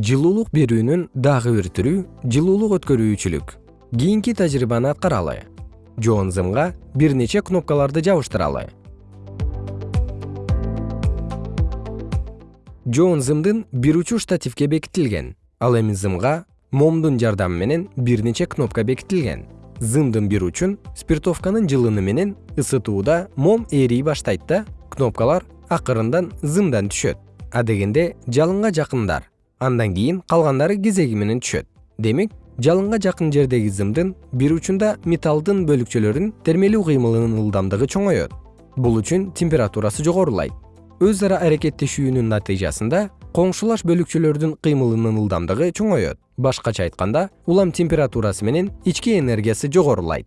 жылуулук берүүнүн дагы бир түрү жылуулук өткөрүүчүлүк. Кийинки тажрыйбаны аткаралы жоон зымга бир нече кнопкаларды жабыштыралы жоон зымдын бир учу штативке бекитилген. Ал эми зымга момдун жардамы менен бир нече кнопка бекитилген. Зымдын бир учун спиртовканын жылыны менен ысытууда мом ээрий баштайт да кнопкалар акырындан зымдан түшөт. Адегенде жалынга жакындар андан кийин калгандары кезеги менен түшөт. Демек жалынга жакын жердеги зымдын бир учунда металлдын бөлүкчөлөрүнүн термелүү кыймылынын ылдамдыгы чоңоет. Бул үчүн температурасы жогорулайт. Өз ара аракеттешүүнүн натыйжасында коңшулаш бөлүкчөлөрдүн кыймылынын ылдамдыгы чоңоет. Башкача айтканда улам температурасы менен ички энергиясы жогорулайт